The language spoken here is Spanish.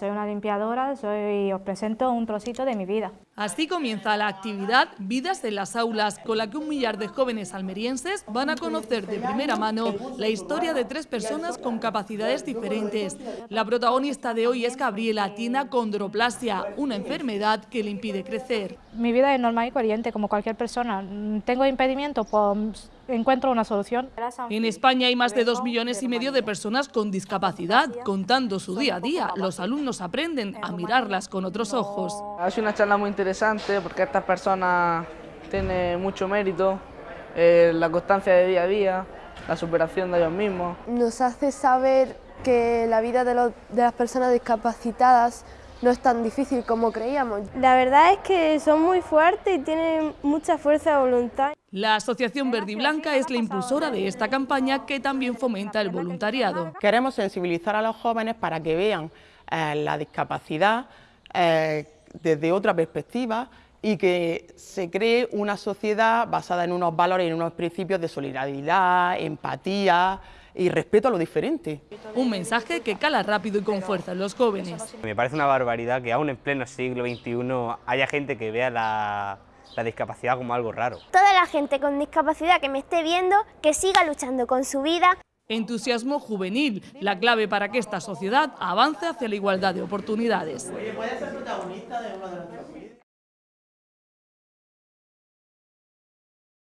Soy una limpiadora, soy, os presento un trocito de mi vida. Así comienza la actividad Vidas en las Aulas, con la que un millar de jóvenes almerienses van a conocer de primera mano la historia de tres personas con capacidades diferentes. La protagonista de hoy es Gabriela, tiene acondroplasia, una enfermedad que le impide crecer. Mi vida es normal y corriente, como cualquier persona. ¿Tengo impedimento? Pues encuentro una solución. En España hay más de dos millones y medio de personas con discapacidad. Contando su día a día, los alumnos aprenden a mirarlas con otros ojos. Ha sido una charla muy interesante porque estas personas tienen mucho mérito, eh, la constancia de día a día, la superación de ellos mismos. Nos hace saber que la vida de, de las personas discapacitadas no es tan difícil como creíamos. La verdad es que son muy fuertes y tienen mucha fuerza de voluntad. La Asociación Verde y Blanca es la impulsora de esta campaña que también fomenta el voluntariado. Queremos sensibilizar a los jóvenes para que vean eh, la discapacidad eh, desde otra perspectiva y que se cree una sociedad basada en unos valores y en unos principios de solidaridad, empatía, y respeto a lo diferente. Un mensaje que cala rápido y con fuerza en los jóvenes. Me parece una barbaridad que aún en pleno siglo XXI haya gente que vea la, la discapacidad como algo raro. Toda la gente con discapacidad que me esté viendo, que siga luchando con su vida. Entusiasmo juvenil, la clave para que esta sociedad avance hacia la igualdad de oportunidades. Oye, ¿puedes ser protagonista de uno de vídeos?